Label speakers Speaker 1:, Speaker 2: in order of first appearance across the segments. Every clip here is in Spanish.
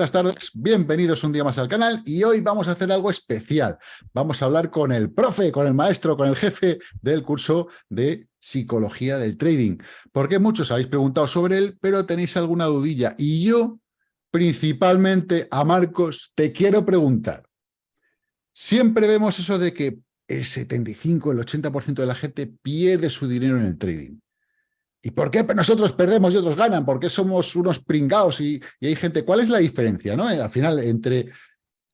Speaker 1: Buenas tardes, bienvenidos un día más al canal y hoy vamos a hacer algo especial. Vamos a hablar con el profe, con el maestro, con el jefe del curso de Psicología del Trading. Porque muchos habéis preguntado sobre él, pero tenéis alguna dudilla. Y yo, principalmente a Marcos, te quiero preguntar. Siempre vemos eso de que el 75, el 80% de la gente pierde su dinero en el trading. ¿Y por qué nosotros perdemos y otros ganan? ¿Por qué somos unos pringados y, hay gente? ¿Cuál es la diferencia, no? Al final, entre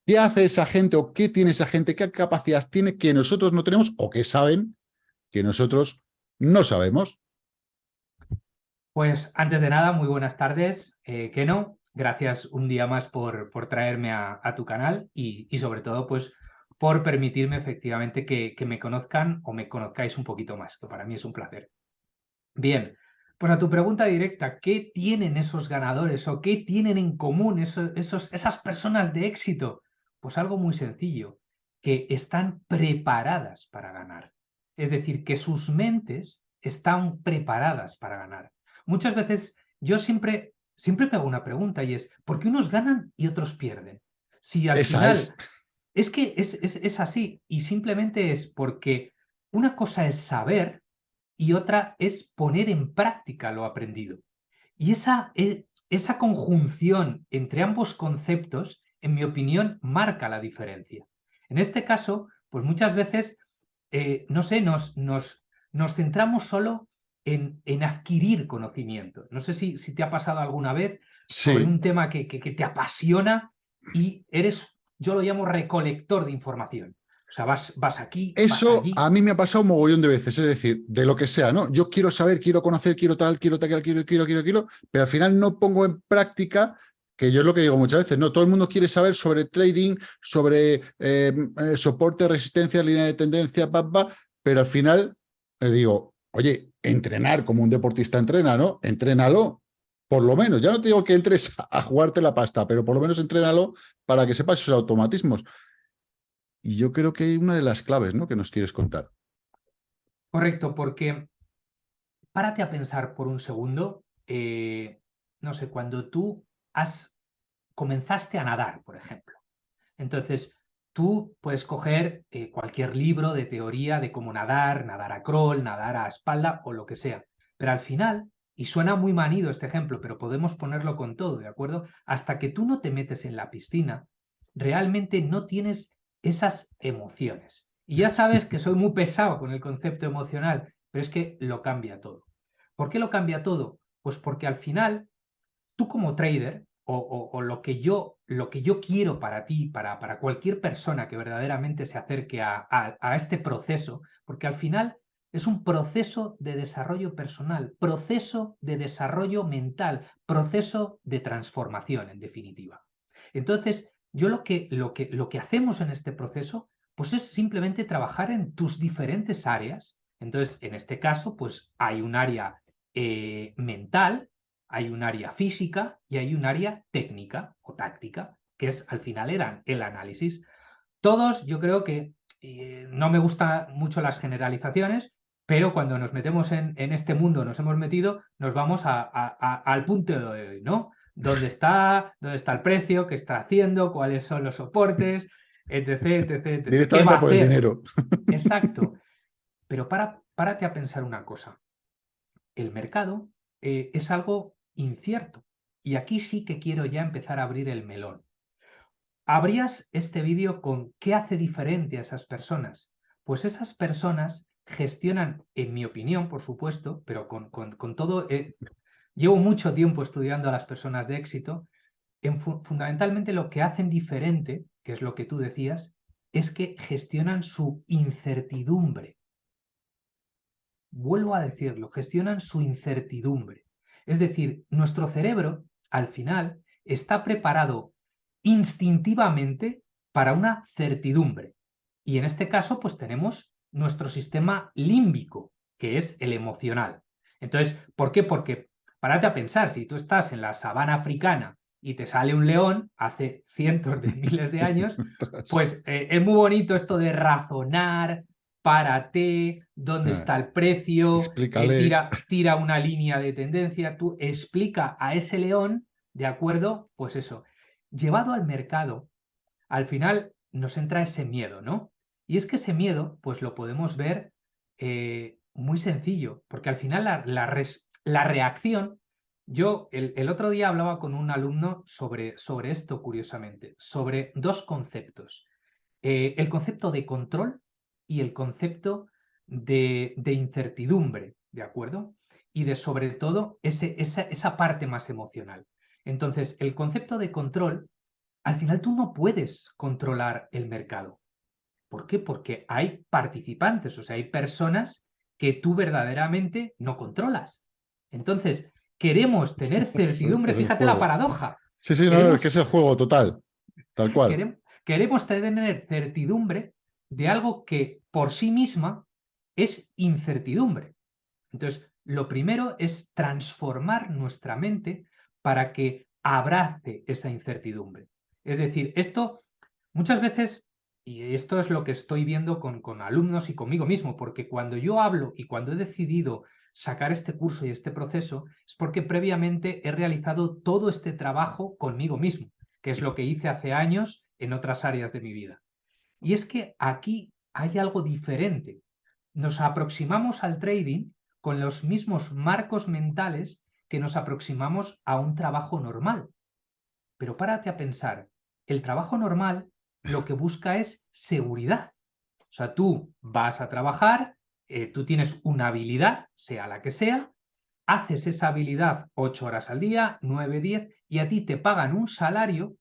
Speaker 1: qué hace esa gente o qué tiene esa gente, qué capacidad tiene que nosotros no tenemos o que saben que nosotros no sabemos.
Speaker 2: Pues antes de nada, muy buenas tardes, eh, Keno. Gracias un día más por, por traerme a, tu canal y, sobre todo, pues por permitirme efectivamente que, que me conozcan o me conozcáis un poquito más, que para mí es un placer. Bien, pues a tu pregunta directa, ¿qué tienen esos ganadores o qué tienen en común esos, esas personas de éxito? Pues algo muy sencillo, que están preparadas para ganar. Es decir, que sus mentes están preparadas para ganar. Muchas veces yo siempre, siempre me hago una pregunta y es, ¿por qué unos ganan y otros pierden? Si al final... Es. es que es, es así y simplemente es porque una cosa es saber y otra es poner en práctica lo aprendido. Y esa, e, esa conjunción entre ambos conceptos, en mi opinión, marca la diferencia. En este caso, pues muchas veces, eh, no sé, nos, nos, nos centramos solo en, en, adquirir conocimiento. No sé si, si te ha pasado alguna vez sobre un tema que, que, que te apasiona y eres, yo lo llamo recolector de información. O sea, vas, vas aquí.
Speaker 1: Eso a mí me ha pasado un mogollón de veces, es decir, de lo que sea, ¿no? Yo quiero saber, quiero conocer, quiero tal, quiero tal, quiero, quiero, quiero, quiero, pero al final no pongo en práctica, que yo es lo que digo muchas veces, ¿no? Todo el mundo quiere saber sobre trading, sobre eh, eh, soporte, resistencia, línea de tendencia, pa, pero al final le digo, oye, entrenar como un deportista entrena, ¿no? Entrénalo, por lo menos. Ya no te digo que entres a jugarte la pasta, pero por lo menos entrénalo para que sepas esos automatismos. Y yo creo que hay una de las claves ¿no? que nos quieres contar.
Speaker 2: Correcto, porque párate a pensar por un segundo, eh, no sé, cuando tú has, comenzaste a nadar, por ejemplo. Entonces, tú puedes coger eh, cualquier libro de teoría de cómo nadar, nadar a crawl, nadar a espalda o lo que sea. Pero al final, y suena muy manido este ejemplo, pero podemos ponerlo con todo, ¿de acuerdo? Hasta que tú no te metes en la piscina, realmente no tienes esas emociones. Y ya sabes que soy muy pesado con el concepto emocional, pero es que lo cambia todo. ¿Por qué lo cambia todo? Pues porque al final, tú como trader, o, lo, que yo, lo que yo quiero para ti, para, para cualquier persona que verdaderamente se acerque a, a este proceso, porque al final es un proceso de desarrollo personal, proceso de desarrollo mental, proceso de transformación, en definitiva. Entonces, yo lo que, lo, que, lo que hacemos en este proceso pues es simplemente trabajar en tus diferentes áreas. Entonces, en este caso, pues hay un área eh, mental, hay un área física y hay un área técnica o táctica, que es al final el análisis. Todos, yo creo que eh, no me gustan mucho las generalizaciones, pero cuando nos metemos en, en, este mundo, nos hemos metido, nos vamos al punto de hoy, ¿no? Dónde está, dónde está el precio, qué está haciendo, cuáles son los soportes, etc, etc,
Speaker 1: Directamente por el dinero.
Speaker 2: Exacto. Pero para, párate a pensar una cosa. El mercado eh, es algo incierto. Y aquí sí que quiero ya empezar a abrir el melón. Abrías este vídeo con qué hace diferente a esas personas. Pues esas personas gestionan, en mi opinión, por supuesto, pero con, con, todo, eh, Llevo mucho tiempo estudiando a las personas de éxito. En fundamentalmente lo que hacen diferente, que es lo que tú decías, es que gestionan su incertidumbre. Vuelvo a decirlo, gestionan su incertidumbre. Es decir, nuestro cerebro, al final, está preparado instintivamente para una certidumbre. Y en este caso, pues tenemos nuestro sistema límbico, que es el emocional. Entonces, ¿por qué? Porque Párate a pensar, si tú estás en la sabana africana y te sale un león hace cientos de miles de años, pues eh, es muy bonito esto de razonar, párate, dónde ah, está el precio, eh, tira, tira una línea de tendencia, tú explica a ese león, ¿de acuerdo? Pues eso. llevado al mercado, al final nos entra ese miedo, ¿no? Y es que ese miedo, pues lo podemos ver eh, muy sencillo, porque al final la, la, reacción, yo el, otro día hablaba con un alumno sobre, sobre esto, curiosamente, sobre dos conceptos. Eh, el concepto de control y el concepto de, de, incertidumbre, ¿de acuerdo? Y de sobre todo ese, esa, esa parte más emocional. Entonces, el concepto de control, al final tú no puedes controlar el mercado. ¿Por qué? Porque hay participantes, o sea, hay personas que tú verdaderamente no controlas. Entonces, queremos tener certidumbre, fíjate la paradoja.
Speaker 1: Sí, sí, no, es que es el juego total, tal cual.
Speaker 2: queremos tener certidumbre de algo que por sí misma es incertidumbre. Entonces, lo primero es transformar nuestra mente para que abrace esa incertidumbre. Es decir, esto muchas veces y esto es lo que estoy viendo con, con, alumnos y conmigo mismo, porque cuando yo hablo y cuando he decidido sacar este curso y este proceso, es porque previamente he realizado todo este trabajo conmigo mismo, que es lo que hice hace años en otras áreas de mi vida. Y es que aquí hay algo diferente. Nos aproximamos al trading con los mismos marcos mentales que nos aproximamos a un trabajo normal. Pero párate a pensar, el trabajo normal lo que busca es seguridad. O sea, tú vas a trabajar, eh, tú tienes una habilidad, sea la que sea, haces esa habilidad ocho horas al día, nueve, diez, y a ti te pagan un salario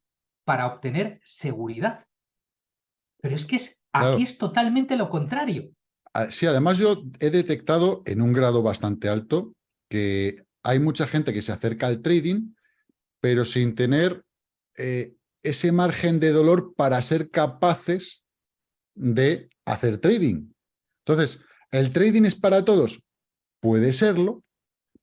Speaker 2: para obtener seguridad. Pero es que es, aquí es totalmente lo contrario.
Speaker 1: Ah, sí, además yo he detectado en un grado bastante alto que hay mucha gente que se acerca al trading, pero sin tener eh, ese margen de dolor para ser capaces de hacer trading. Entonces, ¿el trading es para todos? Puede serlo,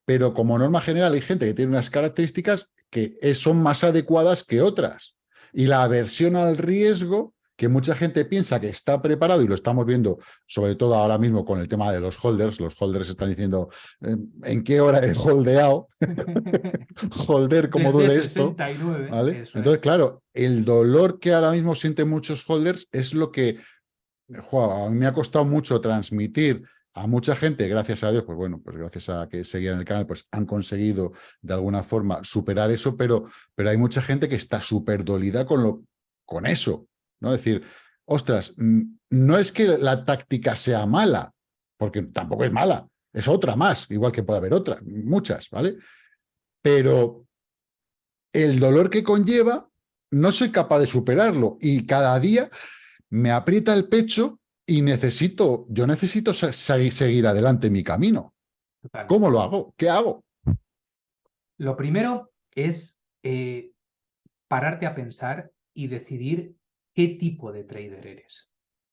Speaker 1: pero como norma general hay gente que tiene unas características que son más adecuadas que otras. Y la aversión al riesgo que mucha gente piensa que está preparado, y lo estamos viendo sobre todo ahora mismo con el tema de los holders, los holders están diciendo eh, en qué hora he holdeado, holder, ¿cómo duele esto? Entonces, claro, el dolor que ahora mismo sienten muchos holders es lo que a mí me ha costado mucho transmitir a mucha gente, gracias a Dios, pues bueno, pues gracias a que seguían el canal, pues han conseguido de alguna forma superar eso, pero, pero hay mucha gente que está súper dolida con, lo, con eso, ¿no? Es decir, ostras, no es que la táctica sea mala, porque tampoco es mala, es otra más, igual que puede haber otra, muchas, ¿vale? Pero el dolor que conlleva, no soy capaz de superarlo y cada día me aprieta el pecho y necesito, yo necesito seguir adelante mi camino. ¿Cómo lo hago? ¿Qué hago?
Speaker 2: Lo primero es eh, pararte a pensar y decidir qué tipo de trader eres.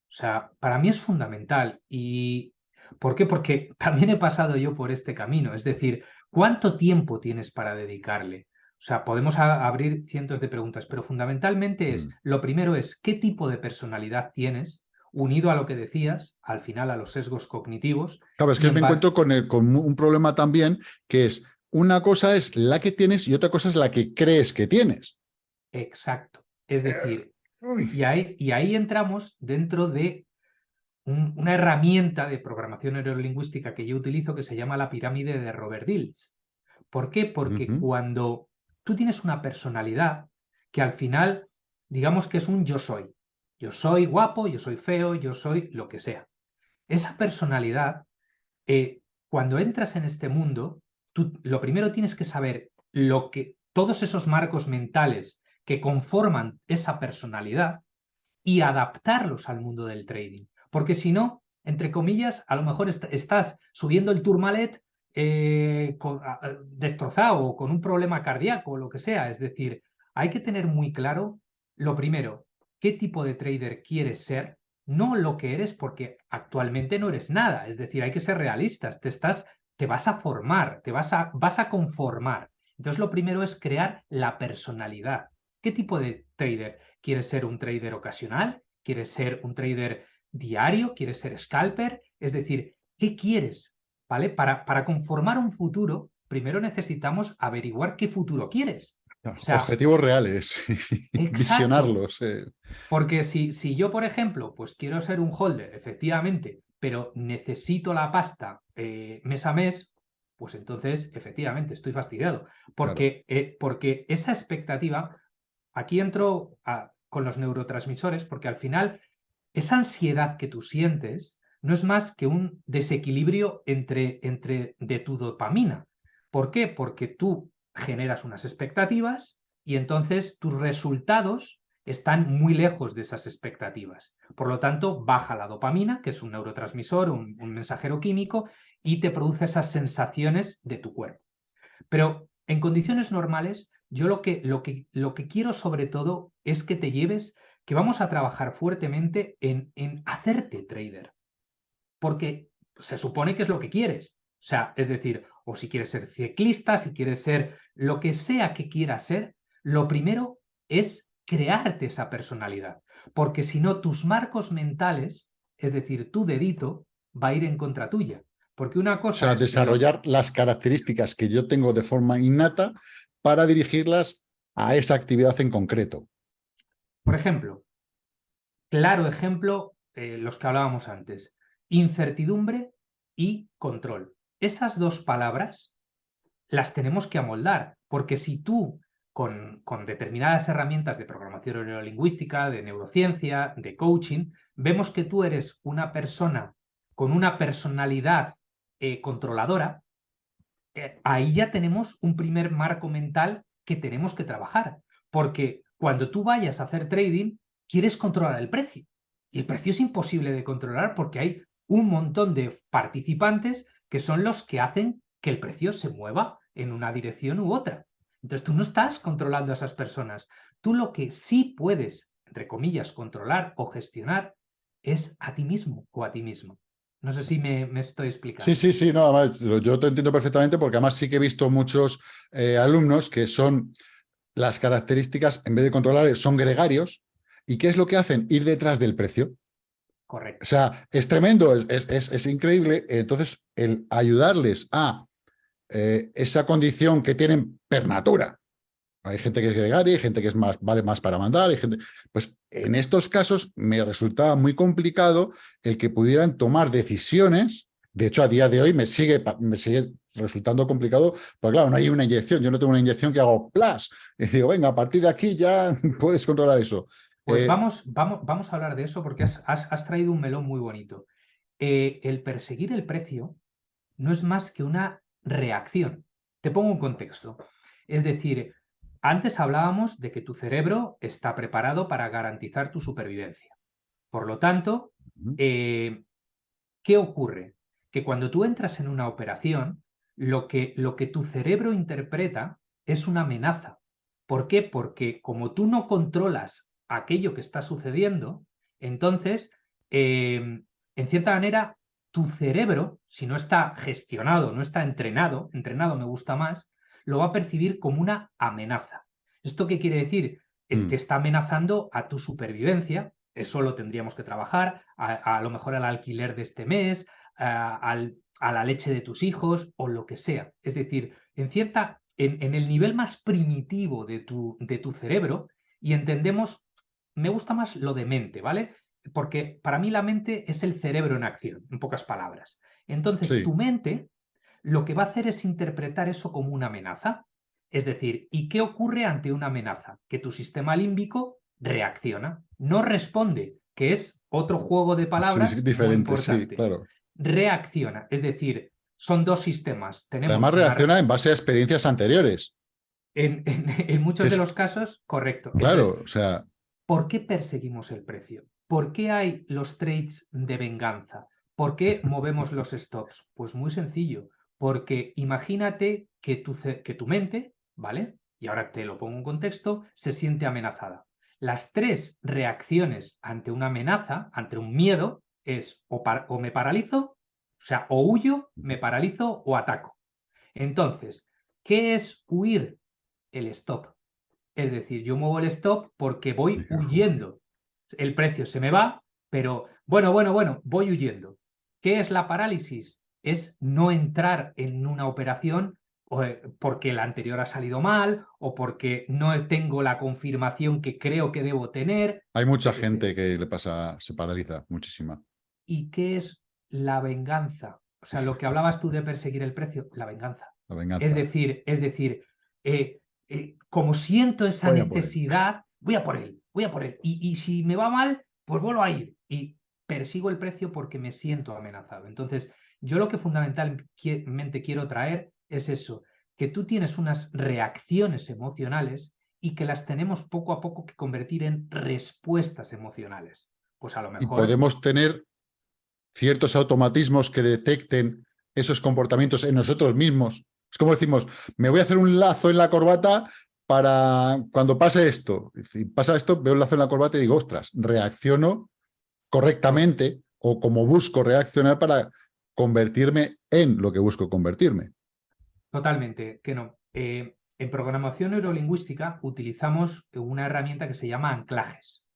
Speaker 2: O sea, para mí es fundamental. ¿Y por qué? Porque también he pasado yo por este camino. Es decir, ¿cuánto tiempo tienes para dedicarle? O sea, podemos abrir cientos de preguntas, pero fundamentalmente es, mm. lo primero es, ¿qué tipo de personalidad tienes? Unido a lo que decías, al final a los sesgos cognitivos.
Speaker 1: Claro, es que me encuentro con, con un problema también, que es, una cosa es la que tienes y otra cosa es la que crees que tienes.
Speaker 2: Exacto. Es decir, y ahí, y ahí, entramos dentro de una herramienta de programación neurolingüística que yo utilizo que se llama la pirámide de Robert Dills. ¿Por qué? Porque cuando tú tienes una personalidad que al final, digamos que es un yo soy. Yo soy guapo, yo soy feo, yo soy lo que sea. Esa personalidad, eh, cuando entras en este mundo, tú lo primero tienes que saber lo que todos esos marcos mentales que conforman esa personalidad y adaptarlos al mundo del trading. Porque si no, entre comillas, a lo mejor estás subiendo el Tourmalet eh, destrozado o con un problema cardíaco o lo que sea. Es decir, hay que tener muy claro, lo primero, qué tipo de trader quieres ser, no lo que eres porque actualmente no eres nada. Es decir, hay que ser realistas, te, estás, te vas a formar, te vas a, vas a conformar. Entonces lo primero es crear la personalidad. ¿Qué tipo de trader? ¿Quieres ser un trader ocasional? ¿Quieres ser un trader diario? ¿Quieres ser scalper? Es decir, ¿qué quieres? ¿Vale? Para, para conformar un futuro, primero necesitamos averiguar qué futuro quieres.
Speaker 1: objetivos reales, visionarlos. Eh.
Speaker 2: Porque si, si yo, por ejemplo, pues quiero ser un holder, efectivamente, pero necesito la pasta eh, mes a mes, pues entonces, efectivamente, estoy fastidiado. Porque, eh, porque esa expectativa, aquí entro con los neurotransmisores, porque al final esa ansiedad que tú sientes no es más que un desequilibrio entre, entre de tu dopamina. ¿Por qué? Porque tú generas unas expectativas y entonces tus resultados están muy lejos de esas expectativas. Por lo tanto, baja la dopamina, que es un neurotransmisor, un, mensajero químico, y te produce esas sensaciones de tu cuerpo. Pero en condiciones normales, yo lo que, lo que, lo que quiero sobre todo es que te lleves, que vamos a trabajar fuertemente en, en hacerte trader. Porque se supone que es lo que quieres. O sea, es decir, o si quieres ser ciclista, si quieres ser lo que sea que quieras ser, lo primero es crearte esa personalidad. Porque si no, tus marcos mentales, es decir, tu dedito, va a ir en contra tuya. Porque una cosa.
Speaker 1: O sea, desarrollar las características que yo tengo de forma innata para dirigirlas a esa actividad en concreto.
Speaker 2: Por ejemplo, claro ejemplo, eh, los que hablábamos antes, incertidumbre y control esas dos palabras las tenemos que amoldar, porque si tú con, con, determinadas herramientas de programación neurolingüística, de neurociencia, de coaching, vemos que tú eres una persona con una personalidad eh, controladora, ahí ya tenemos un primer marco mental que tenemos que trabajar, porque cuando tú vayas a hacer trading, quieres controlar el precio. Y el precio es imposible de controlar porque hay un montón de participantes que son los que hacen que el precio se mueva en una dirección u otra. Entonces tú no estás controlando a esas personas. Tú lo que sí puedes, entre comillas, controlar o gestionar es a ti mismo o a ti mismo. No sé si me, estoy explicando.
Speaker 1: Sí, sí, sí, no, yo te entiendo perfectamente porque además sí que he visto muchos eh, alumnos que son las características, en vez de controlar, son gregarios. ¿Y qué es lo que hacen? Ir detrás del precio.
Speaker 2: Correcto.
Speaker 1: O sea, es tremendo, es, increíble. Entonces, el ayudarles a eh, esa condición que tienen per natura. Hay gente que es gregaria, hay gente que es más, vale más para mandar, hay gente... Pues en estos casos me resultaba muy complicado el que pudieran tomar decisiones. De hecho, a día de hoy me sigue, me sigue resultando complicado, porque claro, no hay una inyección. Yo no tengo una inyección que hago plus. Y digo, venga, a partir de aquí ya puedes controlar eso.
Speaker 2: Pues eh, vamos, vamos, vamos a hablar de eso porque has, traído un melón muy bonito. Eh, el perseguir el precio no es más que una reacción. Te pongo un contexto. Es decir, antes hablábamos de que tu cerebro está preparado para garantizar tu supervivencia. Por lo tanto, eh, ¿qué ocurre? Que cuando tú entras en una operación, lo que, lo que tu cerebro interpreta es una amenaza. ¿Por qué? Porque como tú no controlas aquello que está sucediendo, entonces, em, en cierta manera, tu cerebro, si no está gestionado, no está entrenado, entrenado me gusta más, lo va a percibir como una amenaza. ¿Esto qué quiere decir? Te mm. está amenazando a tu supervivencia, eso lo tendríamos que trabajar, a, lo mejor al alquiler de este mes, a, la leche de tus hijos o lo que sea. Es decir, en cierta, en, en el nivel más primitivo de tu, de tu cerebro, y entendemos me gusta más lo de mente, ¿vale? Porque para mí la mente es el cerebro en acción, en pocas palabras. Entonces, tu mente lo que va a hacer es interpretar eso como una amenaza. Es decir, ¿y qué ocurre ante una amenaza? Que tu sistema límbico reacciona, no responde, que es otro juego de palabras
Speaker 1: diferente, Sí, claro.
Speaker 2: Reacciona, es decir, son dos sistemas.
Speaker 1: Tenemos Además reacciona en base a experiencias anteriores.
Speaker 2: En, muchos de los casos, correcto.
Speaker 1: Claro, o sea...
Speaker 2: ¿Por qué perseguimos el precio? ¿Por qué hay los trades de venganza? ¿Por qué movemos los stops? Pues muy sencillo, porque imagínate que tu, que tu mente, ¿vale? Y ahora te lo pongo en contexto, se siente amenazada. Las tres reacciones ante una amenaza, ante un miedo, es o, o me paralizo, o sea, o huyo, me paralizo o ataco. Entonces, ¿qué es huir? El stop. Es decir, yo muevo el stop porque voy huyendo. El precio se me va, pero bueno, bueno, bueno, voy huyendo. ¿Qué es la parálisis? Es no entrar en una operación eh, porque la anterior ha salido mal o porque no tengo la confirmación que creo que debo tener.
Speaker 1: Hay mucha gente que le pasa, se paraliza, muchísima.
Speaker 2: ¿Y qué es la venganza? O sea, lo que hablabas tú de perseguir el precio, la venganza.
Speaker 1: La venganza.
Speaker 2: Es decir, es decir, eh, eh, como siento esa necesidad, voy a por él, voy a por él. Y, y si me va mal, pues vuelvo a ir. Y persigo el precio porque me siento amenazado. Entonces, yo lo que fundamentalmente quiero traer es eso, que tú tienes unas reacciones emocionales y que las tenemos poco a poco que convertir en respuestas emocionales. Pues a lo mejor...
Speaker 1: Y podemos tener ciertos automatismos que detecten esos comportamientos en nosotros mismos. Es como decimos, me voy a hacer un lazo en la corbata para cuando pase esto. Si pasa esto, veo un lazo en la corbata y digo, ostras, reacciono correctamente o como busco reaccionar para convertirme en lo que busco convertirme.
Speaker 2: Totalmente, que no. Eh, en programación neurolingüística utilizamos una herramienta que se llama anclajes.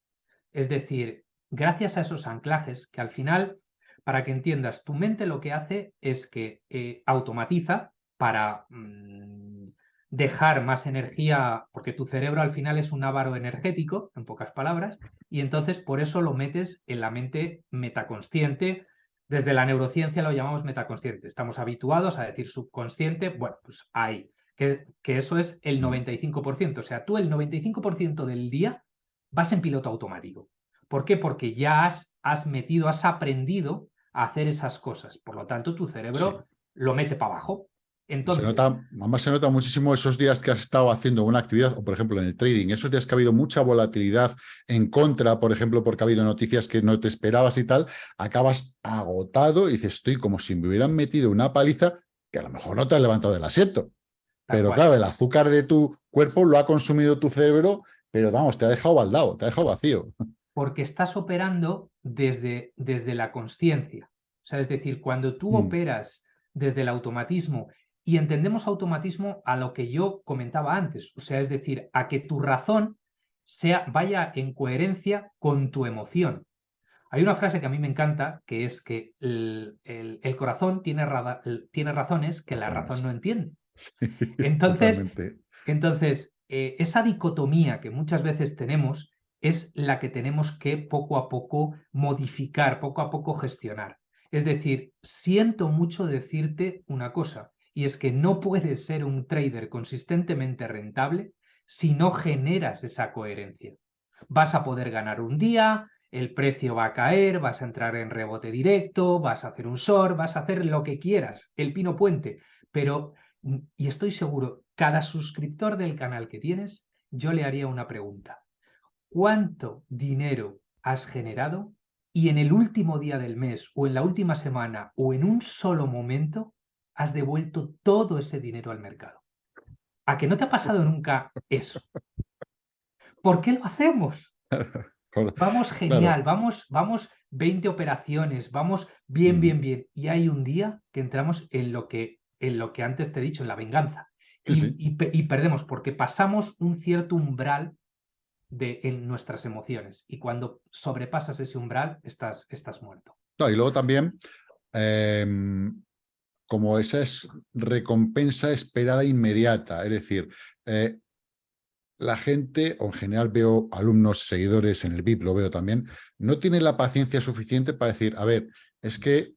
Speaker 2: Es decir, gracias a esos anclajes, que al final, para que entiendas, tu mente lo que hace es que eh, automatiza para mm, dejar más energía, porque tu cerebro al final es un ávaro energético, en pocas palabras, y entonces por eso lo metes en la mente metaconsciente, desde la neurociencia lo llamamos metaconsciente. Estamos habituados a decir subconsciente, bueno, pues ahí, que, que eso es el 95%. O sea, tú el 95% del día vas en piloto automático. ¿Por qué? Porque ya has, has metido, has aprendido a hacer esas cosas. Por lo tanto, tu cerebro lo mete para abajo. Entonces,
Speaker 1: se nota, además se nota muchísimo esos días que has estado haciendo una actividad, o por ejemplo en el trading, esos días que ha habido mucha volatilidad en contra, por ejemplo, porque ha habido noticias que no te esperabas y tal, acabas agotado y dices, estoy como si me hubieran metido una paliza que a lo mejor no te has levantado del asiento. Pero claro, el azúcar de tu cuerpo lo ha consumido tu cerebro, pero vamos, te ha dejado baldado, te ha dejado vacío.
Speaker 2: Porque estás operando desde, desde la conciencia. O sea, es decir, cuando tú mm. operas desde el automatismo y entendemos automatismo a lo que yo comentaba antes, o sea, es decir, a que tu razón sea, vaya en coherencia con tu emoción. Hay una frase que a mí me encanta, que es que el, corazón tiene, tiene, razones que la razón no entiende. entonces, entonces eh, esa dicotomía que muchas veces tenemos es la que tenemos que poco a poco modificar, poco a poco gestionar. Es decir, siento mucho decirte una cosa, y es que no puedes ser un trader consistentemente rentable si no generas esa coherencia. Vas a poder ganar un día, el precio va a caer, vas a entrar en rebote directo, vas a hacer un short, vas a hacer lo que quieras, el pino puente, pero, y estoy seguro, cada suscriptor del canal que tienes, yo le haría una pregunta. ¿Cuánto dinero has generado y en el último día del mes o en la última semana o en un solo momento has devuelto todo ese dinero al mercado. ¿A que no te ha pasado nunca eso? ¿Por qué lo hacemos? Vamos genial, vamos, vamos 20 operaciones, vamos bien, bien, bien. Y hay un día que entramos en lo que, en lo que antes te he dicho, en la venganza. Y, perdemos porque pasamos un cierto umbral de, en nuestras emociones. Y cuando sobrepasas ese umbral, estás, estás muerto.
Speaker 1: y luego también em, como esa es recompensa esperada inmediata. Es decir, eh, la gente, o en general veo alumnos, seguidores en el VIP, lo veo también, no tiene la paciencia suficiente para decir, a ver, es que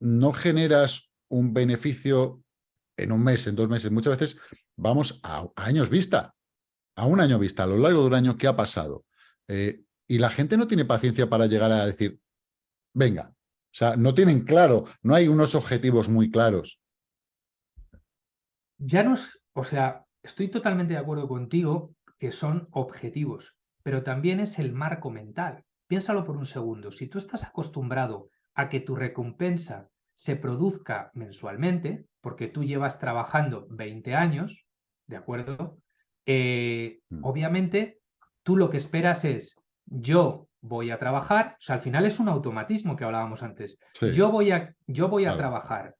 Speaker 1: no generas un beneficio en un mes, en dos meses. Muchas veces vamos a, años vista, a un año vista, a lo largo de un año, ¿qué ha pasado? Eh, y la gente no tiene paciencia para llegar a decir, venga, o sea, no tienen claro, no hay unos objetivos muy claros.
Speaker 2: Ya nos, o sea, estoy totalmente de acuerdo contigo que son objetivos, pero también es el marco mental. Piénsalo por un segundo. Si tú estás acostumbrado a que tu recompensa se produzca mensualmente, porque tú llevas trabajando 20 años, ¿de acuerdo? Eh, mm. Obviamente, tú lo que esperas es, yo voy a trabajar, o sea, al final es un automatismo que hablábamos antes. Yo voy a, yo voy a trabajar.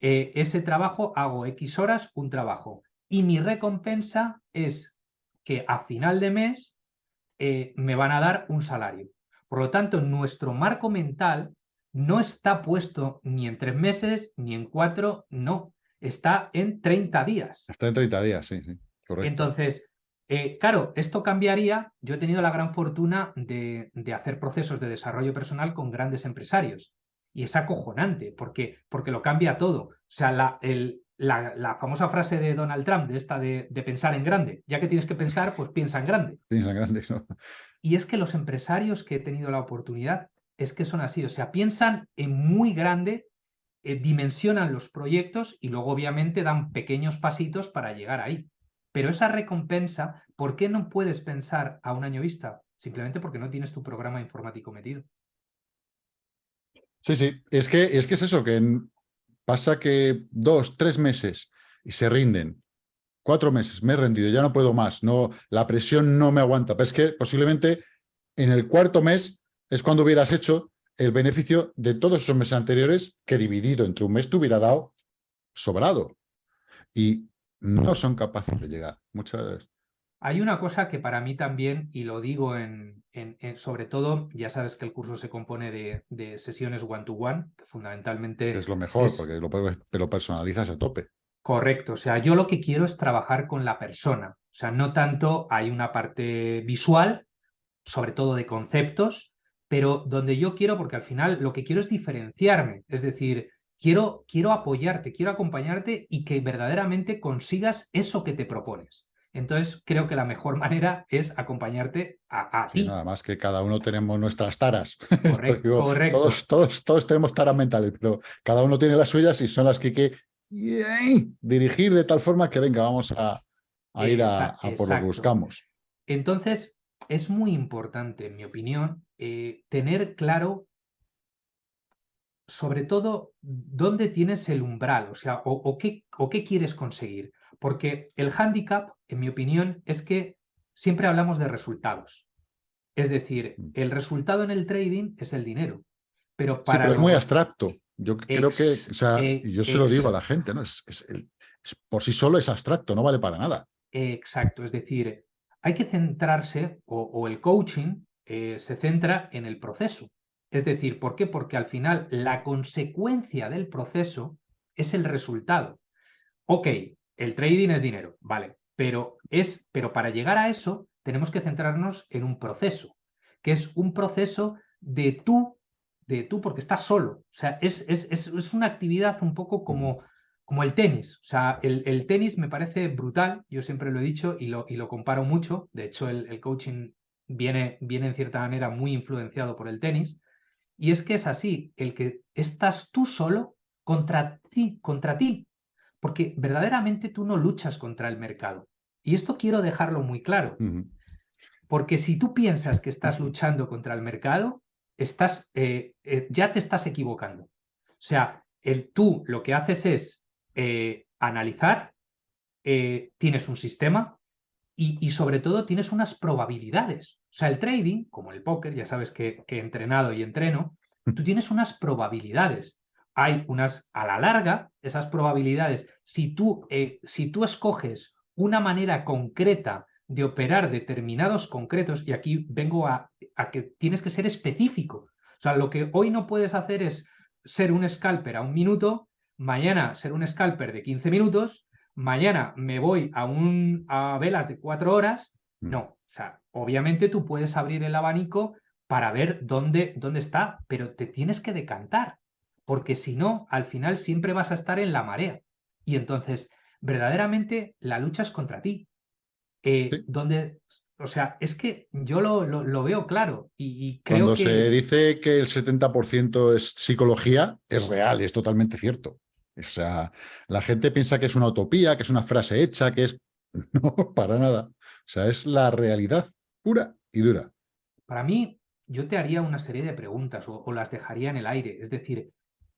Speaker 2: Eh, ese trabajo hago X horas, un trabajo. Y mi recompensa es que a final de mes eh, me van a dar un salario. Por lo tanto, nuestro marco mental no está puesto ni en tres meses, ni en cuatro, no. está en 30 días.
Speaker 1: Está en 30 días, sí, sí. Correcto.
Speaker 2: Entonces, eh, claro, esto cambiaría. Yo he tenido la gran fortuna de, hacer procesos de desarrollo personal con grandes empresarios. Y es acojonante, porque, porque lo cambia todo. O sea, la, el, la, famosa frase de Donald Trump, de esta de, pensar en grande. Ya que tienes que pensar, pues piensa en grande.
Speaker 1: Piensa en grande, ¿no?
Speaker 2: Y es que los empresarios que he tenido la oportunidad es que son así. O sea, piensan en muy grande, eh, dimensionan los proyectos y luego obviamente dan pequeños pasitos para llegar ahí. Pero esa recompensa, ¿por qué no puedes pensar a un año vista? Simplemente porque no tienes tu programa informático metido.
Speaker 1: Sí, sí, es que es, que es eso, que Pasa que dos, tres meses y se rinden. Cuatro meses, me he rendido, ya no puedo más, no, la presión no me aguanta. Pero es que posiblemente en el cuarto mes es cuando hubieras hecho el beneficio de todos esos meses anteriores que dividido entre un mes te hubiera dado sobrado. Y no son capaces de llegar. Muchas veces.
Speaker 2: Hay una cosa que para mí también, y lo digo en, sobre todo, ya sabes que el curso se compone de, sesiones one-to-one, que fundamentalmente...
Speaker 1: Es lo mejor, porque lo, personalizas a tope.
Speaker 2: Correcto, o sea, yo lo que quiero es trabajar con la persona, o sea, no tanto hay una parte visual, sobre todo de conceptos, pero donde yo quiero, porque al final lo que quiero es diferenciarme, es decir, quiero, quiero apoyarte, quiero acompañarte y que verdaderamente consigas eso que te propones. Entonces, creo que la mejor manera es acompañarte a, ti.
Speaker 1: Nada más que cada uno tenemos nuestras taras.
Speaker 2: Correcto, correcto.
Speaker 1: Todos, todos, todos, tenemos taras mentales, pero cada uno tiene las suyas y son las que hay que dirigir de tal forma que venga, vamos a, ir a, por lo que buscamos.
Speaker 2: Entonces, es muy importante, en mi opinión, eh, tener claro sobre todo dónde tienes el umbral, o sea, o, qué, o qué quieres conseguir. Porque el hándicap, en mi opinión, es que siempre hablamos de resultados. Es decir, mm. el resultado en el trading es el dinero. Pero para
Speaker 1: sí, pero es muy abstracto. Yo creo que, o sea, yo se lo digo a la gente, ¿no? Es, por sí solo es abstracto, no vale para nada.
Speaker 2: Exacto, es decir, hay que centrarse, o, el coaching eh, se centra en el proceso. Es decir, ¿por qué? Porque al final la consecuencia del proceso es el resultado. Ok, el trading es dinero, vale, pero, es, pero para llegar a eso tenemos que centrarnos en un proceso, que es un proceso de tú, de tú porque estás solo. O sea, es, es, una actividad un poco como, como el tenis. O sea, el, tenis me parece brutal, yo siempre lo he dicho y lo, y lo comparo mucho. De hecho, el, coaching viene, viene en cierta manera muy influenciado por el tenis. Y es que es así, el que estás tú solo contra ti, contra ti porque verdaderamente tú no luchas contra el mercado. Y esto quiero dejarlo muy claro, porque si tú piensas que estás luchando contra el mercado, estás, eh, eh, ya te estás equivocando. O sea, el, tú lo que haces es eh, analizar, tienes un sistema y, y, sobre todo tienes unas probabilidades. O sea, el trading, como el póker, ya sabes que, que he entrenado y entreno, tú tienes unas probabilidades hay unas, a la larga, esas probabilidades, si tú, eh, si tú escoges una manera concreta de operar determinados concretos, y aquí vengo a, a, que tienes que ser específico. O sea, lo que hoy no puedes hacer es ser un scalper a un minuto, mañana ser un scalper de 15 minutos, mañana me voy a, un, a velas de cuatro horas. Mm. No, o sea, obviamente tú puedes abrir el abanico para ver dónde, dónde está, pero te tienes que decantar porque si no, al final siempre vas a estar en la marea. Y entonces, verdaderamente, la lucha es contra ti. Eh, donde, o sea, es que yo lo, lo, veo claro y, creo
Speaker 1: Cuando se dice que el 70% es psicología, es real, es totalmente cierto. O sea, la gente piensa que es una utopía, que es una frase hecha, que es... No, para nada. O sea, es la realidad pura y dura.
Speaker 2: Para mí, yo te haría una serie de preguntas o las dejaría en el aire. Es decir,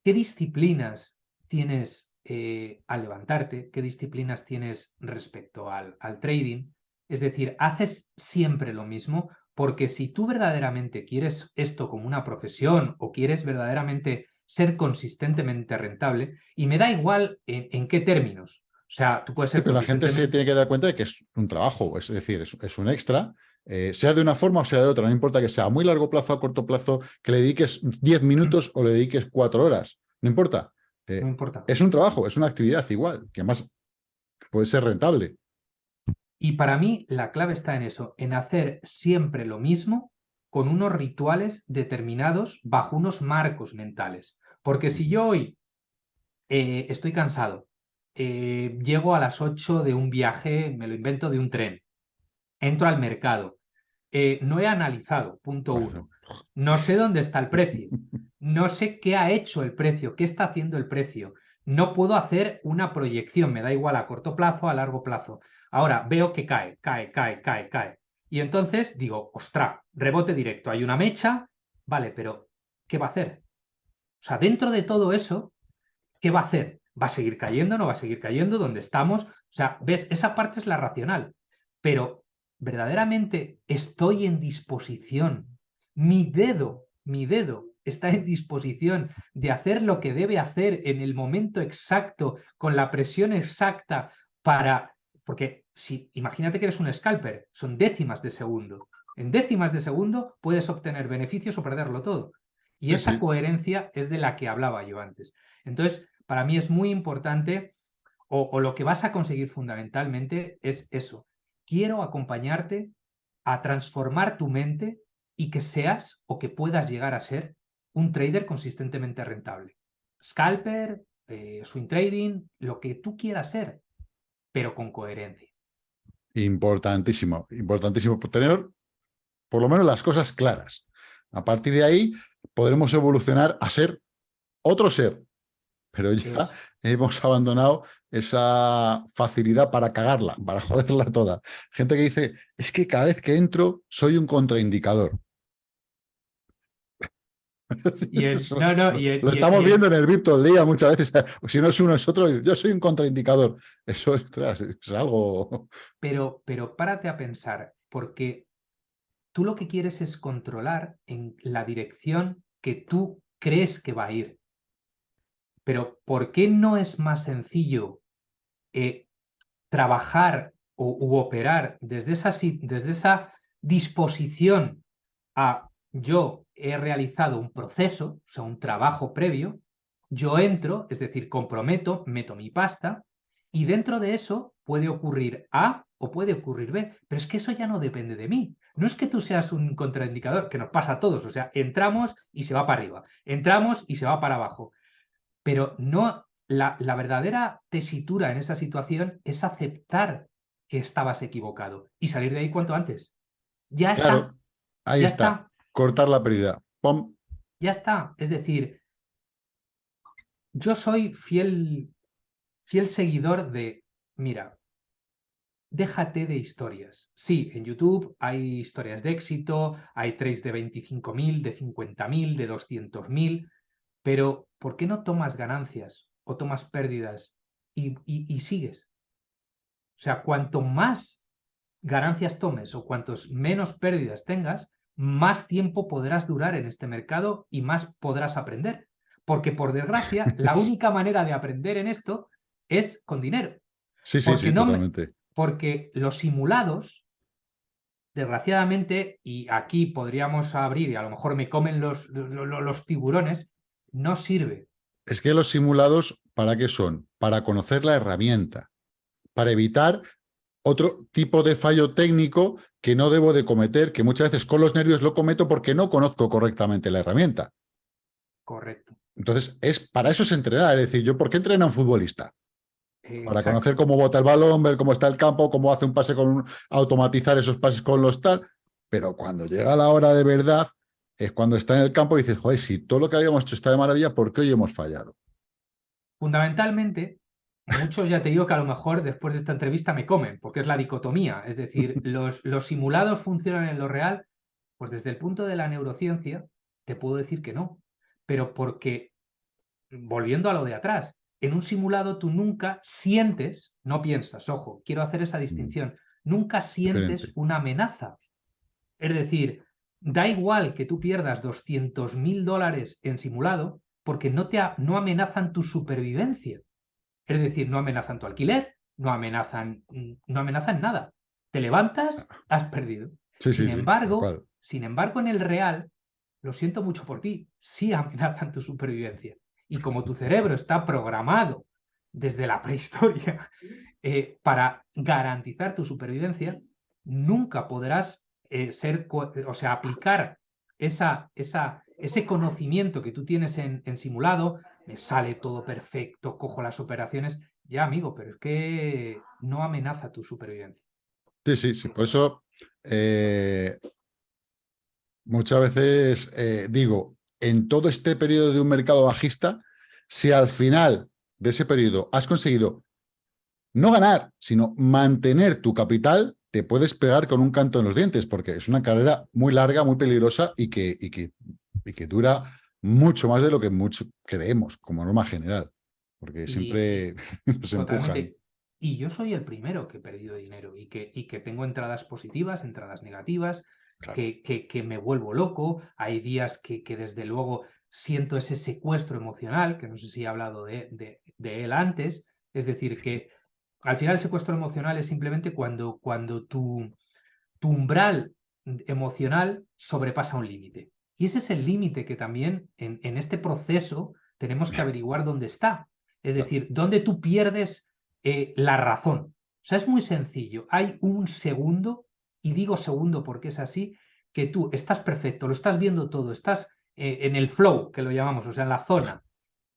Speaker 2: ¿Qué disciplinas tienes eh, al levantarte? ¿Qué disciplinas tienes respecto al, al trading? Es decir, ¿haces siempre lo mismo? Porque si tú verdaderamente quieres esto como una profesión o quieres verdaderamente ser consistentemente rentable, y me da igual en, qué términos. O sea, tú puedes ser...
Speaker 1: pero la gente se tiene que dar cuenta de que es un trabajo, es decir, es, un extra, eh, sea de una forma o sea de otra, no importa que sea a muy largo plazo o a corto plazo, que le dediques 10 minutos o le dediques 4 horas, no importa. Eh, importa. Es un trabajo, es una actividad igual, que además puede ser rentable.
Speaker 2: Y para mí la clave está en eso, en hacer siempre lo mismo con unos rituales determinados bajo unos marcos mentales. Porque si yo hoy eh, estoy cansado, eh, llego a las 8 de un viaje, me lo invento, de un tren, entro al mercado, eh, no he analizado, punto uno, no sé dónde está el precio, no sé qué ha hecho el precio, qué está haciendo el precio, no puedo hacer una proyección, me da igual a corto plazo, a largo plazo. Ahora veo que cae, cae, cae, cae, cae. Y entonces digo, ostra, rebote directo, hay una mecha, vale, pero ¿qué va a hacer? O sea, dentro de todo eso, ¿qué va a hacer? ¿Va a seguir cayendo? ¿No va a seguir cayendo? ¿Dónde estamos? O sea, ves, esa parte es la racional, pero verdaderamente estoy en disposición, mi dedo, mi dedo está en disposición de hacer lo que debe hacer en el momento exacto, con la presión exacta para... Porque si imagínate que eres un scalper, son décimas de segundo. En décimas de segundo puedes obtener beneficios o perderlo todo. Y esa coherencia es de la que hablaba yo antes. Entonces, para mí es muy importante, o, lo que vas a conseguir fundamentalmente es eso. Quiero acompañarte a transformar tu mente y que seas o que puedas llegar a ser un trader consistentemente rentable. Scalper, eh, swing trading, lo que tú quieras ser, pero con coherencia.
Speaker 1: Importantísimo, importantísimo tener por lo menos las cosas claras. A partir de ahí podremos evolucionar a ser otro ser, pero ya hemos abandonado esa facilidad para cagarla, para joderla toda. Gente que dice, es que cada vez que entro soy un contraindicador. lo estamos viendo en el VIP todo el día muchas veces. Si no es uno, es otro. Yo soy un contraindicador. Eso es, es algo...
Speaker 2: Pero, pero párate a pensar, porque tú lo que quieres es controlar en la dirección que tú crees que va a ir. Pero ¿por qué no es más sencillo eh, trabajar o, u operar desde esa, desde esa disposición a yo he realizado un proceso, o sea, un trabajo previo, yo entro, es decir, comprometo, meto mi pasta, y dentro de eso puede ocurrir A o puede ocurrir B, pero es que eso ya no depende de mí. No es que tú seas un contraindicador, que nos pasa a todos, o sea, entramos y se va para arriba, entramos y se va para abajo, pero no, la, la verdadera tesitura en esa situación es aceptar que estabas equivocado y salir de ahí cuanto antes. Ya está.
Speaker 1: Ahí está cortar la pérdida. ¡Pum!
Speaker 2: Ya está. Es decir, yo soy fiel, fiel seguidor de, mira, déjate de historias. Sí, en YouTube hay historias de éxito, hay trades de 25.000, de 50.000, de 200.000, pero ¿por qué no tomas ganancias o tomas pérdidas y, y sigues? O sea, cuanto más ganancias tomes o cuantos menos pérdidas tengas, más tiempo podrás durar en este mercado y más podrás aprender. Porque por desgracia, la única manera de aprender en esto es con dinero.
Speaker 1: Sí, sí, sí, totalmente.
Speaker 2: Porque los simulados, desgraciadamente, y aquí podríamos abrir y a lo mejor me comen los, los tiburones, no sirve.
Speaker 1: Es que los simulados, ¿para qué son? Para conocer la herramienta, para evitar otro tipo de fallo técnico que no debo de cometer, que muchas veces con los nervios lo cometo porque no conozco correctamente la herramienta.
Speaker 2: Correcto.
Speaker 1: Entonces, es para eso es entrenar. Es decir, ¿yo por qué entrena un futbolista? Para conocer cómo bota el balón, ver cómo está el campo, cómo hace un pase con un, automatizar esos pases con los tal. Pero cuando llega la hora de verdad, es cuando está en el campo y dices, joder, si todo lo que habíamos hecho está de maravilla, ¿por qué hoy hemos fallado?
Speaker 2: Fundamentalmente, Muchos ya te digo que a lo mejor después de esta entrevista me comen, porque es la dicotomía. Es decir, los, los simulados funcionan en lo real. Pues desde el punto de la neurociencia, te puedo decir que no. Pero porque, volviendo a lo de atrás, en un simulado tú nunca sientes, no piensas, ojo, quiero hacer esa mm. distinción, nunca sientes una amenaza. Es decir, da igual que tú pierdas 200 mil dólares en simulado porque no, te no amenazan tu supervivencia. Es decir, no amenazan tu alquiler, no amenazan, no amenazan nada. Te levantas, has perdido. sin, embargo, sin embargo, en el real, lo siento mucho por ti, sí amenazan tu supervivencia. Y como tu cerebro está programado desde la prehistoria eh, para garantizar tu supervivencia, nunca podrás eh, ser, o sea, aplicar esa, esa, ese conocimiento que tú tienes en, en simulado, me sale todo perfecto, cojo las operaciones, ya amigo, pero es que no amenaza tu supervivencia.
Speaker 1: Sí, sí, sí. Por eso eh, muchas veces digo, en todo este periodo de un mercado bajista, si al final de ese periodo has conseguido no ganar, sino mantener tu capital, te puedes pegar con un canto en los dientes, porque es una carrera muy larga, muy peligrosa y que, y que, y que dura mucho más de lo que mucho creemos como norma general, porque siempre se empujan.
Speaker 2: Y yo soy el primero que he perdido dinero y que, y que tengo entradas positivas, entradas negativas, que, que, me vuelvo loco. Hay días que, que, desde luego siento ese secuestro emocional, que no sé si he hablado de, de, él antes. Es decir, que al final el secuestro emocional es simplemente cuando, cuando tu, tu umbral emocional sobrepasa un límite. Y ese es el límite que también en, en, este proceso tenemos que averiguar dónde está. Es decir, dónde tú pierdes eh, la razón. O sea, es muy sencillo. Hay un segundo, y digo segundo porque es así, que tú estás perfecto, lo estás viendo todo, estás eh, en el flow, que lo llamamos, o sea, en la zona,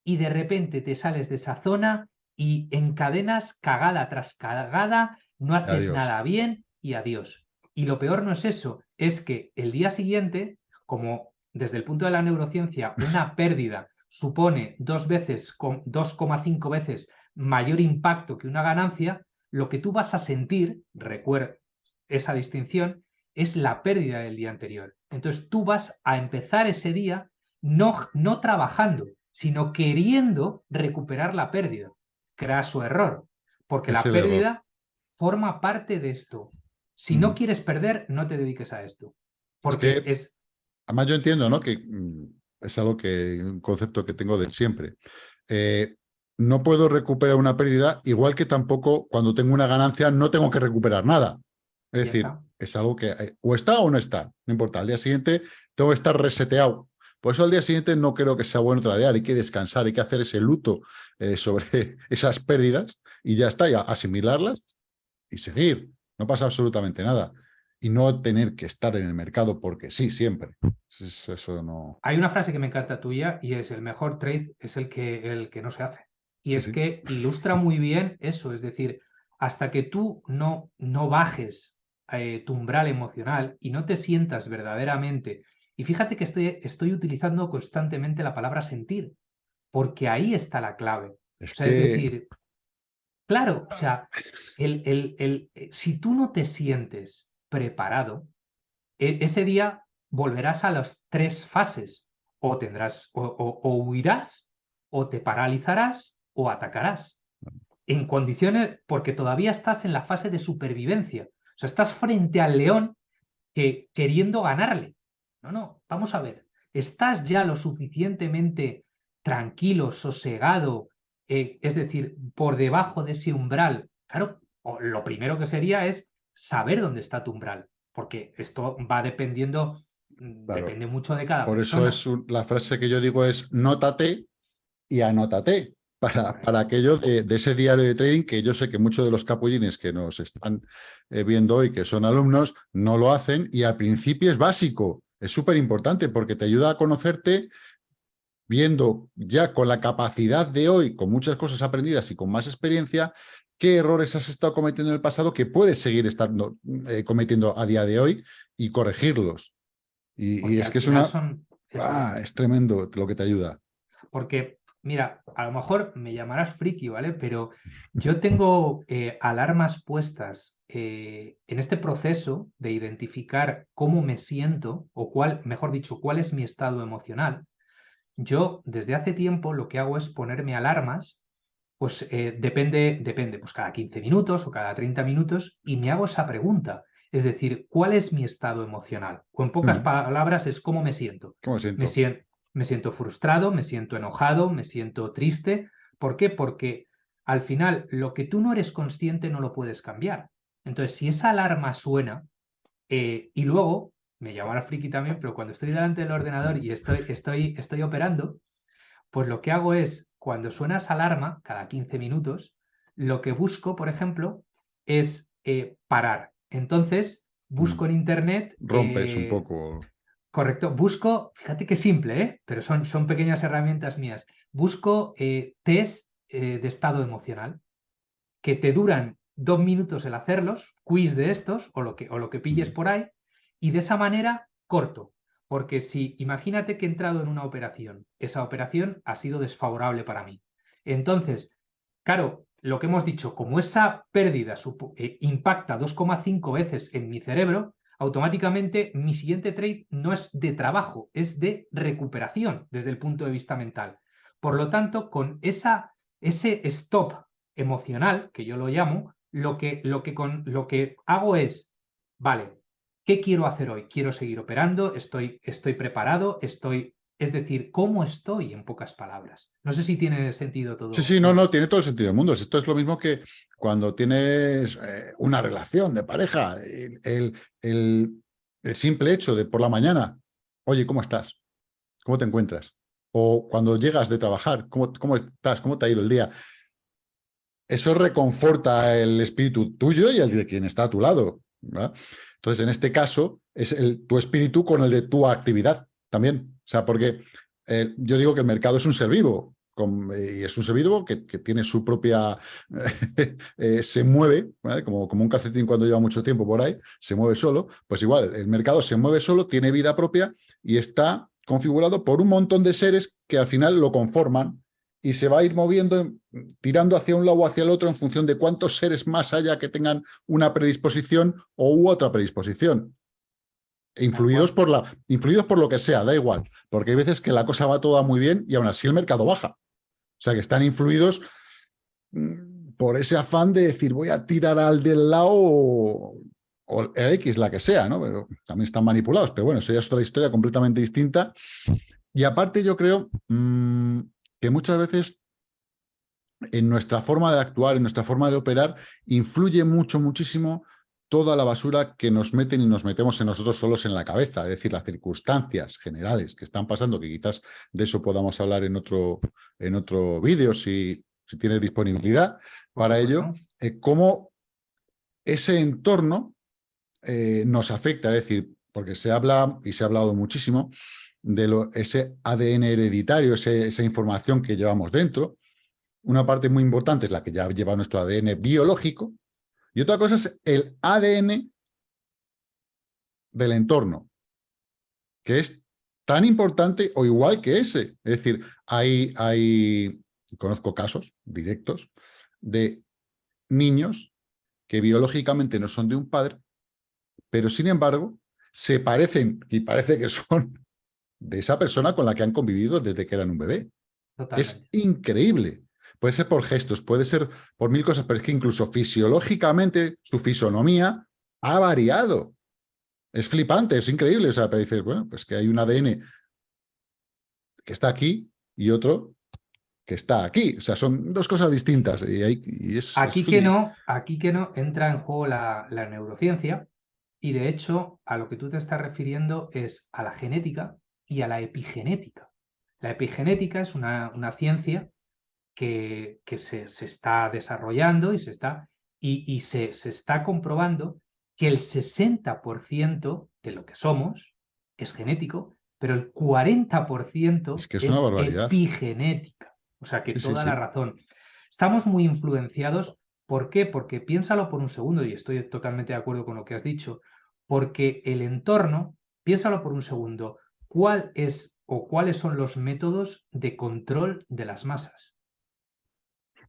Speaker 2: y de repente te sales de esa zona y encadenas cagada tras cagada, no haces nada bien y adiós. Y lo peor no es eso, es que el día siguiente, como desde el punto de la neurociencia, una pérdida supone dos veces, 2,5 veces mayor impacto que una ganancia, lo que tú vas a sentir, recuerda esa distinción, es la pérdida del día anterior. Entonces tú vas a empezar ese día no, no trabajando, sino queriendo recuperar la pérdida, crea su error, porque la pérdida forma parte de esto. Si no mm. quieres perder, no te dediques a esto. Porque es,
Speaker 1: Además yo entiendo, ¿no? Que mm, es algo que, un concepto que tengo de siempre. Eh, no puedo recuperar una pérdida, igual que tampoco cuando tengo una ganancia no tengo que recuperar nada. Es decir, es algo que eh, o está o no está, no importa. Al día siguiente tengo que estar reseteado. Por eso al día siguiente no creo que sea bueno tradear, hay que descansar, hay que hacer ese luto eh, sobre esas pérdidas y ya está, ya asimilarlas y seguir. No pasa absolutamente nada. Y no tener que estar en el mercado porque sí, siempre. Eso no...
Speaker 2: Hay una frase que me encanta tuya y es el mejor trade es el que, el que no se hace. Y es que ilustra muy bien eso, es decir, hasta que tú no, no bajes eh, tu umbral emocional y no te sientas verdaderamente, y fíjate que estoy, estoy utilizando constantemente la palabra sentir, porque ahí está la clave. Es, es decir, claro, o sea, el, el, el, eh, si tú no te sientes preparado, e, ese día volverás a las tres fases, o tendrás, o huirás, o te paralizarás, o atacarás. En condiciones, porque todavía estás en la fase de supervivencia. Sea, estás frente al león que, queriendo ganarle. No, no, vamos a ver. ¿Estás ya lo suficientemente tranquilo, sosegado, eh, es decir, por debajo de ese umbral? Claro, lo primero que sería es saber dónde está tu umbral, porque esto va dependiendo, mm, depende mucho de cada
Speaker 1: Por eso es la frase que yo digo es nótate y anótate para, para aquello de, ese diario de trading que yo sé que muchos de los capullines que nos están eh, viendo hoy, que son alumnos, no lo hacen y al principio es básico, es súper importante porque te ayuda a conocerte viendo ya con la capacidad de hoy, con muchas cosas aprendidas y con más experiencia, qué errores has estado cometiendo en el pasado que puedes seguir estando, eh, cometiendo a día de hoy y corregirlos. Y, es que es una... Ah, es tremendo lo que te ayuda.
Speaker 2: Porque Mira, a lo mejor me llamarás friki, ¿vale? Pero yo tengo eh, alarmas puestas eh, en este proceso de identificar cómo me siento o cuál, mejor dicho, cuál es mi estado emocional. Yo desde hace tiempo lo que hago es ponerme alarmas, pues eh, depende, depende, pues cada 15 minutos o cada 30 minutos y me hago esa pregunta. Es decir, ¿cuál es mi estado emocional? O en pocas palabras es cómo me siento.
Speaker 1: ¿Cómo siento?
Speaker 2: Me siento me siento frustrado, me siento enojado, me siento triste. ¿Por qué? Porque al final lo que tú no eres consciente no lo puedes cambiar. Entonces, si esa alarma suena eh, y luego, me llamará friki también, pero cuando estoy delante del ordenador y estoy, estoy, estoy operando, Pues lo que hago es, cuando suena esa alarma, cada 15 minutos, lo que busco, por ejemplo, es eh, parar. Entonces, busco mm. en Internet...
Speaker 1: Rompes un poco...
Speaker 2: Correcto. Busco, fíjate qué simple, ¿eh? pero son, son pequeñas herramientas mías. Busco eh, test eh, de estado emocional que te duran dos minutos el hacerlos, quiz de estos o lo que, o lo que pilles por ahí, y de esa manera corto. Porque si imagínate que he entrado en una operación, esa operación ha sido desfavorable para mí. Entonces, claro, lo que hemos dicho, como esa pérdida impacta 2,5 veces en mi cerebro, automáticamente mi siguiente trade no es de trabajo, es de recuperación desde el punto de vista mental. Por lo tanto, con esa, ese stop emocional, que yo lo llamo, lo que, lo, que con, lo que hago es, vale, ¿qué quiero hacer hoy? ¿Quiero seguir operando? ¿Estoy, estoy preparado? ¿Estoy es decir, ¿cómo estoy en pocas palabras? No sé si tiene sentido todo.
Speaker 1: Sí, sí, no, no, tiene todo el sentido del mundo. Esto es lo mismo que cuando tienes eh, una relación de pareja, el, el, simple hecho de por la mañana, oye, ¿cómo estás? ¿Cómo te encuentras? O cuando llegas de trabajar, ¿cómo, cómo estás? ¿Cómo te ha ido el día? Eso reconforta el espíritu tuyo y el de quien está a tu lado. Entonces, en este caso, es el, tu espíritu con el de tu actividad también. O sea, porque eh, yo digo que el mercado es un ser vivo, eh, y es un ser vivo que, tiene su propia... Eh, se mueve, como, como un calcetín cuando lleva mucho tiempo por ahí, se mueve solo, pues igual, el mercado se mueve solo, tiene vida propia y está configurado por un montón de seres que al final lo conforman y se va a ir moviendo, tirando hacia un lado o hacia el otro en función de cuántos seres más haya que tengan una predisposición o u otra predisposición. Influidos por, la, influidos por lo que sea, da igual, porque hay veces que la cosa va toda muy bien y aún así el mercado baja. O sea, que están influidos mm, por ese afán de decir voy a tirar al del lado o, X, la que sea, ¿no? Pero también están manipulados, pero bueno, eso ya es otra historia completamente distinta. Y aparte yo creo mm, que muchas veces en nuestra forma de actuar, en nuestra forma de operar, influye mucho, muchísimo toda la basura que nos meten y nos metemos en nosotros solos en la cabeza, es decir, las circunstancias generales que están pasando, que quizás de eso podamos hablar en otro, en otro vídeo si, si tienes disponibilidad para ello, eh, cómo ese entorno eh, nos afecta, es decir, porque se habla, y se ha hablado muchísimo, de lo, ese ADN hereditario, esa información que llevamos dentro. Una parte muy importante es la que ya lleva nuestro ADN biológico, y otra cosa es el ADN del entorno, que es tan importante o igual que ese. Es decir, hay, hay conozco casos directos de niños que biológicamente no son de un padre, pero sin embargo se parecen y parece que son de esa persona con la que han convivido desde que eran un bebé. Es increíble. Puede ser por gestos, puede ser por mil cosas, pero es que incluso fisiológicamente su fisonomía ha variado. Es flipante, es increíble. O sea, para decir, bueno, pues que hay un ADN que está aquí y otro que está aquí. O sea, son dos cosas distintas. Y, es,
Speaker 2: aquí, que no, aquí que no entra en juego la, neurociencia y de hecho a lo que tú te estás refiriendo es a la genética y a la epigenética. La epigenética es una, una ciencia que, se, está desarrollando y se está, y, se, está comprobando que el 60% de lo que somos es genético, pero el 40%
Speaker 1: es, que es, una
Speaker 2: epigenética. O sea que toda la razón. Estamos muy influenciados. ¿Por qué? Porque piénsalo por un segundo, y estoy totalmente de acuerdo con lo que has dicho, porque el entorno, piénsalo por un segundo, ¿cuál es o cuáles son los métodos de control de las masas?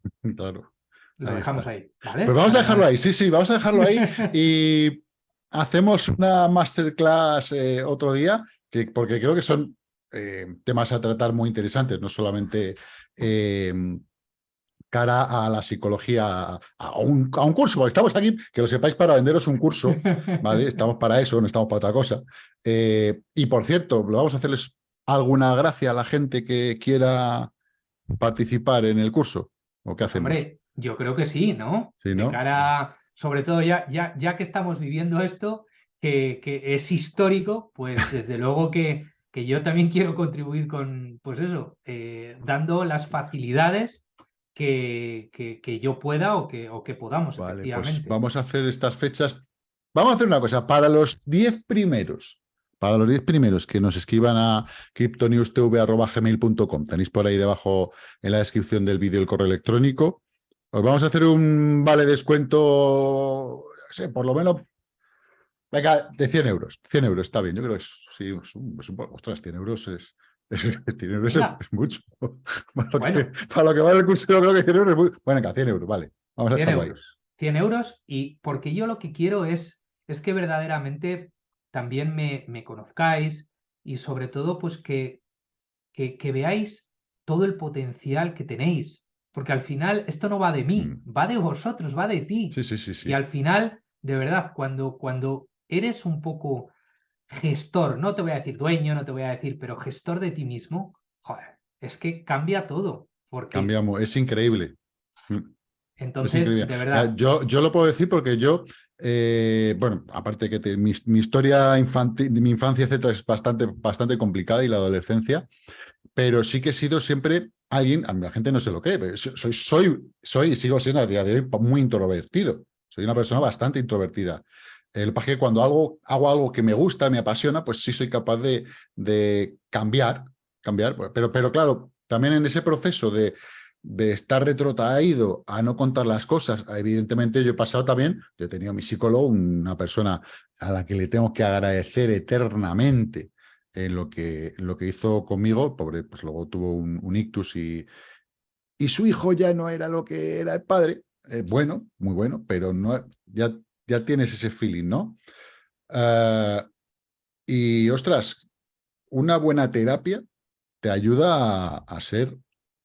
Speaker 1: Claro.
Speaker 2: Lo dejamos ahí.
Speaker 1: Pues vamos a dejarlo ahí, sí, sí, vamos a dejarlo ahí y hacemos una masterclass eh, otro día, que, porque creo que son eh, temas a tratar muy interesantes, no solamente em, cara a la psicología, a un, a un, curso, porque estamos aquí, que lo sepáis, para venderos un curso, ¿vale? Estamos para eso, no estamos para otra cosa. Eh, y por cierto, lo vamos a hacerles alguna gracia a la gente que quiera participar en el curso. ¿O qué hacemos?
Speaker 2: Hombre, yo creo que sí, ¿no?
Speaker 1: Sí, ¿no?
Speaker 2: De cara, sobre todo ya, ya, ya que estamos viviendo esto, que, que es histórico, pues desde luego que, que yo también quiero contribuir con, pues eso, eh, dando las facilidades que, que, yo pueda o que, o que podamos,
Speaker 1: vale, Pues vamos a hacer estas fechas. Vamos a hacer una cosa, para los 10 primeros, para los 10 primeros que nos escriban a cryptonewstv.gmail.com, tenéis por ahí debajo en la descripción del vídeo el correo electrónico, os vamos a hacer un vale descuento, no sé, por lo menos Venga, de 100 euros. 100 euros está bien. Yo creo que es, sí, es un, es un, ostras, 100 euros es, es, 100 euros es, mucho. Para lo, bueno. que, para lo, que, vale el curso, yo creo que 100 euros es mucho. Bueno, venga, 100 euros, vale. Vamos a 100 euros.
Speaker 2: Ahí. 100 euros y porque yo lo que quiero es, es que verdaderamente también me, me conozcáis y sobre todo pues que, que, que, veáis todo el potencial que tenéis. Porque al final esto no va de mí, mm. va de vosotros, va de ti.
Speaker 1: Sí, sí, sí, sí.
Speaker 2: Y al final, de verdad, cuando, cuando eres un poco gestor, no te voy a decir dueño, no te voy a decir, pero gestor de ti mismo, joder, es que cambia todo. Porque...
Speaker 1: Cambiamos, es increíble.
Speaker 2: Mm. Entonces, de verdad.
Speaker 1: Yo, yo lo puedo decir porque yo, eh, bueno, aparte que te, mi, mi, historia infantil, mi infancia, etcétera, es bastante, bastante complicada y la adolescencia, pero sí que he sido siempre alguien, a la gente no sé lo que, soy, soy, soy y sigo siendo a día de hoy muy introvertido. Soy una persona bastante introvertida. El que cuando algo, hago algo que me gusta, me apasiona, pues sí soy capaz de, de cambiar, cambiar. Pues, pero, pero claro, también en ese proceso de, de estar retrotraído a no contar las cosas, evidentemente yo he pasado también, yo he tenido mi psicólogo, una persona a la que le tengo que agradecer eternamente en lo que, lo que hizo conmigo, pobre, pues luego tuvo un, un ictus y, y su hijo ya no era lo que era el padre, eh, bueno, muy bueno, pero no, ya ya tienes ese feeling, ¿no? Uh, y, ostras, una buena terapia te ayuda a, ser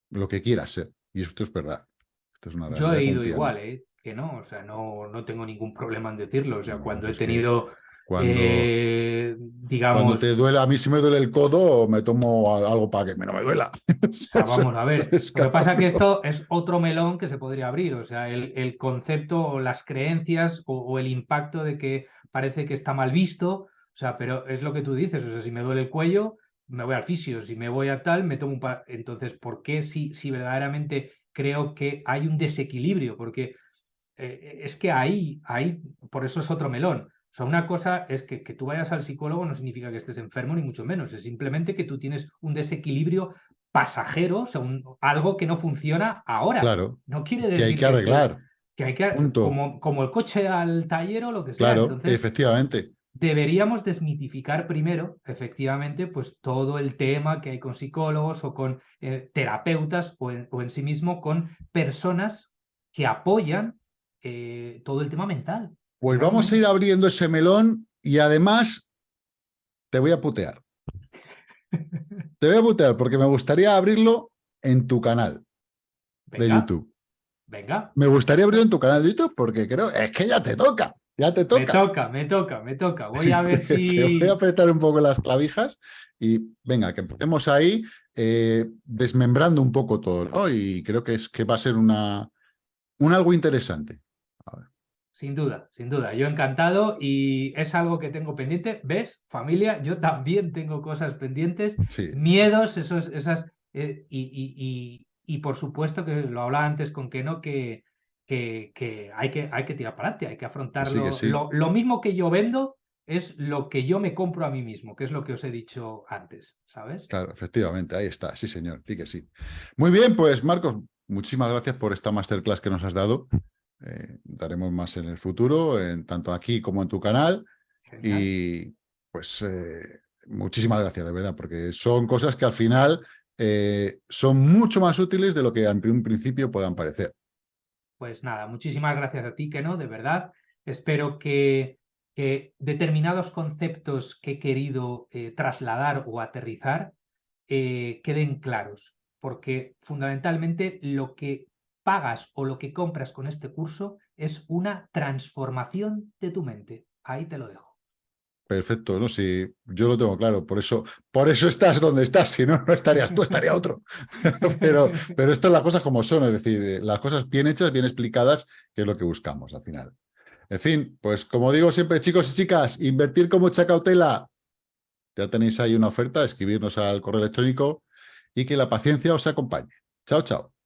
Speaker 1: lo que quieras ser. Y esto es verdad. Esto es una
Speaker 2: Yo he ido igual, ¿eh? Que no, o sea, no, no tengo ningún problema en decirlo. O sea, no, cuando he tenido
Speaker 1: cuando, eh, digamos... Cuando te duele, a mí si me duele el codo, me tomo algo para que no me duela.
Speaker 2: Ah, vamos a ver. Lo que pasa es que esto es otro melón que se podría abrir. O sea, el, el concepto o las creencias o, o, el impacto de que parece que está mal visto. O sea, pero es lo que tú dices. O sea, si me duele el cuello, me voy al fisio. Si me voy a tal, me tomo un... Pa... Entonces, ¿por qué si, si verdaderamente creo que hay un desequilibrio? Porque eh, es que ahí, ahí, por eso es otro melón o sea, una cosa es que, que tú vayas al psicólogo no significa que estés enfermo, ni mucho menos. Es simplemente que tú tienes un desequilibrio pasajero, o sea, un, algo que no funciona ahora.
Speaker 1: Claro.
Speaker 2: No quiere decir
Speaker 1: que hay que arreglar.
Speaker 2: Que, que hay que, como, como, el coche al taller o lo que sea.
Speaker 1: Claro, Entonces, efectivamente.
Speaker 2: Deberíamos desmitificar primero, efectivamente, pues todo el tema que hay con psicólogos o con eh, terapeutas o en, o en, sí mismo con personas que apoyan eh, todo el tema mental.
Speaker 1: Pues vamos a ir abriendo ese melón y además te voy a putear. Te voy a putear porque me gustaría abrirlo en tu canal Venga. de YouTube.
Speaker 2: Venga.
Speaker 1: Me gustaría abrirlo en tu canal de YouTube porque creo, es que ya te toca, ya te toca.
Speaker 2: Me toca, me toca, me toca. Voy a ver si...
Speaker 1: Te voy a apretar un poco las clavijas y venga, que empecemos ahí eh, desmembrando un poco todo. ¿no? Y creo que, es, que va a ser una, un algo interesante.
Speaker 2: Sin duda, sin duda. Yo encantado y es algo que tengo pendiente. ¿Ves, familia? Yo también tengo cosas pendientes,
Speaker 1: sí.
Speaker 2: miedos, esos, esas... Eh, y, y, y, y, por supuesto que lo hablaba antes con Keno, que, que, que, hay, que hay que tirar para adelante, hay que afrontarlo.
Speaker 1: Sí.
Speaker 2: Lo, lo, mismo que yo vendo es lo que yo me compro a mí mismo, que es lo que os he dicho antes, ¿sabes?
Speaker 1: Claro, efectivamente, ahí está, sí señor, sí que sí. Muy bien, pues Marcos, muchísimas gracias por esta masterclass que nos has dado. Eh, daremos más en el futuro, en, tanto aquí como en tu canal. Genial. Y pues eh, muchísimas gracias, de verdad, porque son cosas que al final eh, son mucho más útiles de lo que en un principio puedan parecer.
Speaker 2: Pues nada, muchísimas gracias a ti, que no, de verdad. Espero que, determinados conceptos que he querido eh, trasladar o aterrizar eh, queden claros, porque fundamentalmente lo que pagas o lo que compras con este curso es una transformación de tu mente. Ahí te lo dejo.
Speaker 1: Perfecto, no, sí, yo lo tengo claro, por eso, por eso estás donde estás, si no, no estarías tú, estaría otro. pero, pero estas las cosas como son, es decir, las cosas bien hechas, bien explicadas, que es lo que buscamos al final. En fin, pues como digo siempre, chicos y chicas, invertir con mucha cautela, Ya tenéis ahí una oferta, escribirnos al correo electrónico y que la paciencia os acompañe. Chao, chao.